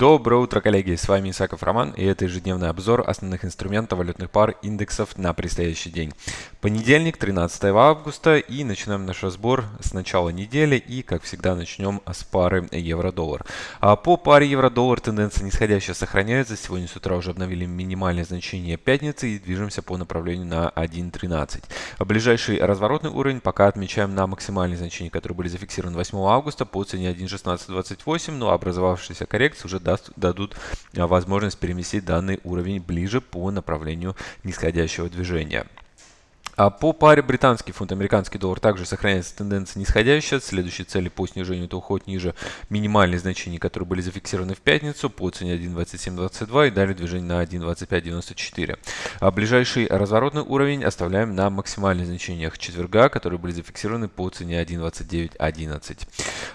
Доброе утро, коллеги! С вами Исаков Роман, и это ежедневный обзор основных инструментов валютных пар индексов на предстоящий день. Понедельник, 13 августа, и начинаем наш разбор с начала недели, и, как всегда, начнем с пары евро-доллар. А по паре евро-доллар тенденция нисходящая сохраняется. Сегодня с утра уже обновили минимальное значение пятницы и движемся по направлению на 1.13. Ближайший разворотный уровень пока отмечаем на максимальные значения, которые были зафиксированы 8 августа по цене 1.1628, но образовавшаяся коррекция уже даст, дадут а, возможность переместить данный уровень ближе по направлению нисходящего движения. А по паре британский фунт, американский доллар также сохраняется тенденция нисходящая. Следующие цели по снижению это уход ниже минимальных значений, которые были зафиксированы в пятницу по цене 1.2722 и далее движение на 1.2594. А ближайший разворотный уровень оставляем на максимальных значениях четверга, которые были зафиксированы по цене 1.2911.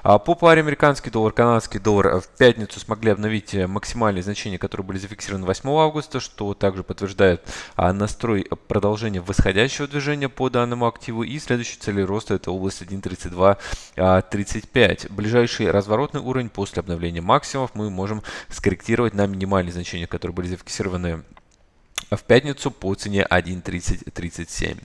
А по паре американский доллар, канадский доллар в пятницу смогли обновить максимальные значения, которые были зафиксированы 8 августа, что также подтверждает а, настрой продолжения восходящего движения по данному активу. И следующей цели роста это область 1.3235. А, Ближайший разворотный уровень после обновления максимумов мы можем скорректировать на минимальные значения, которые были зафиксированы в пятницу по цене 1.3037.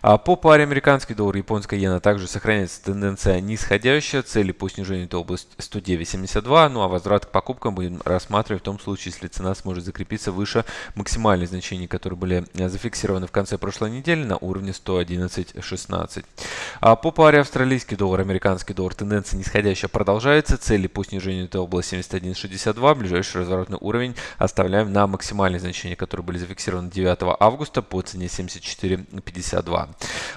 А по паре американский доллар и японская иена также сохраняется тенденция нисходящая. Цели по снижению это область 109.72. Ну а возврат к покупкам будем рассматривать в том случае, если цена сможет закрепиться выше максимальных значений, которые были зафиксированы в конце прошлой недели на уровне 111.16. А по паре австралийский доллар, американский доллар тенденция нисходящая продолжается. Цели по снижению это область 71.62. Ближайший разворотный уровень оставляем на максимальные значения, которые были зафиксированы зафиксирован 9 августа по цене 74.52.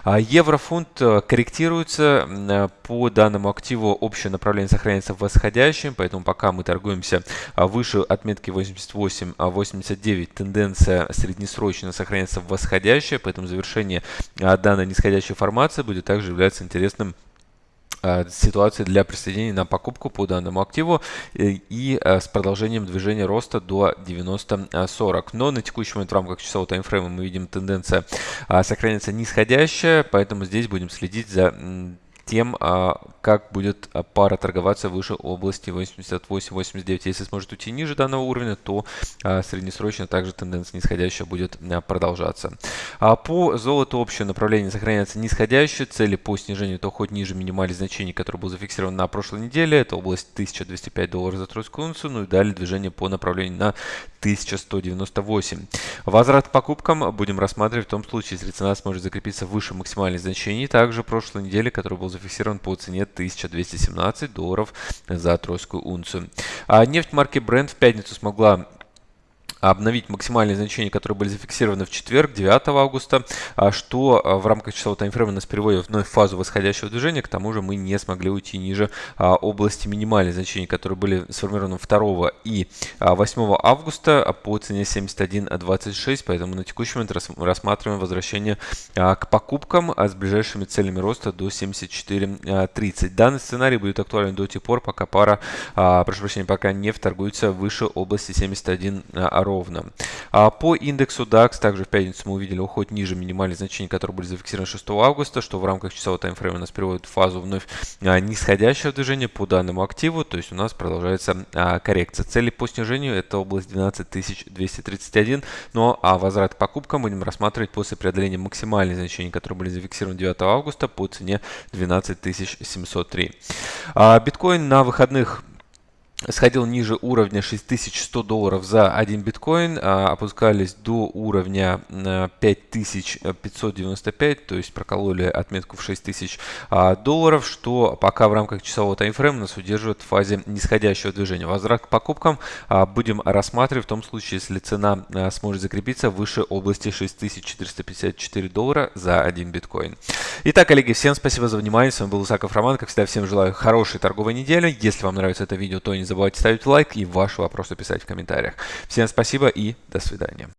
А еврофунт э, корректируется э, по данному активу. Общее направление сохраняется в восходящем, поэтому пока мы торгуемся а, выше отметки 88-89, а тенденция среднесрочно сохраняется в восходящее, поэтому завершение данной нисходящей формации будет также являться интересным Э, ситуации для присоединения на покупку по данному активу э, и э, с продолжением движения роста до 90-40. Но на текущий момент в рамках часового таймфрейма мы видим тенденция сохраняется нисходящая, поэтому здесь будем следить за тем, а, как будет а, пара торговаться выше области 88-89. Если сможет уйти ниже данного уровня, то а, среднесрочно также тенденция нисходящая будет продолжаться. По золоту общее направление сохраняется нисходящее. Цели по снижению то хоть ниже минимальных значений, который был зафиксирован на прошлой неделе. Это область 1205 долларов за тройскую унцию. Ну и далее движение по направлению на 1198. Возврат к покупкам будем рассматривать в том случае, если цена сможет закрепиться выше максимальных значений. Также прошлой неделе, который был зафиксирован по цене 1217 долларов за тройскую унцию. А нефть марки Brent в пятницу смогла обновить максимальные значения, которые были зафиксированы в четверг, 9 августа, а что а, в рамках часового таймфрейма нас переводит вновь в фазу восходящего движения. К тому же мы не смогли уйти ниже а, области минимальных значений, которые были сформированы 2 и 8 августа по цене 71.26, поэтому на текущий момент рассматриваем возвращение к покупкам с ближайшими целями роста до 74.30. Данный сценарий будет актуален до тех пор, пока пара, прошу прощения, пока нефть торгуется выше области 71 ровно ровно. А по индексу DAX также в пятницу мы увидели уход ниже минимальных значений, которые были зафиксированы 6 августа, что в рамках часового таймфрейма нас приводит в фазу вновь а, нисходящего движения по данному активу, то есть у нас продолжается а, коррекция. Цели по снижению это область 12231, но а возврат к покупкам будем рассматривать после преодоления максимальных значений, которые были зафиксированы 9 августа по цене 12703. А, биткоин на выходных сходил ниже уровня 6100 долларов за один биткоин, а, опускались до уровня 5595, э, то есть прокололи отметку в 6000 а, долларов, что пока в рамках часового таймфрейма нас удерживает в фазе нисходящего движения. Возврат к покупкам а, будем рассматривать в том случае, если цена сможет закрепиться выше области 6454 доллара за один биткоин. Итак, коллеги, всем спасибо за внимание. С вами был Исаков Роман. Как всегда, всем желаю хорошей торговой недели. Если вам нравится это видео, то не забывайте ставить лайк и ваши вопросы писать в комментариях. Всем спасибо и до свидания.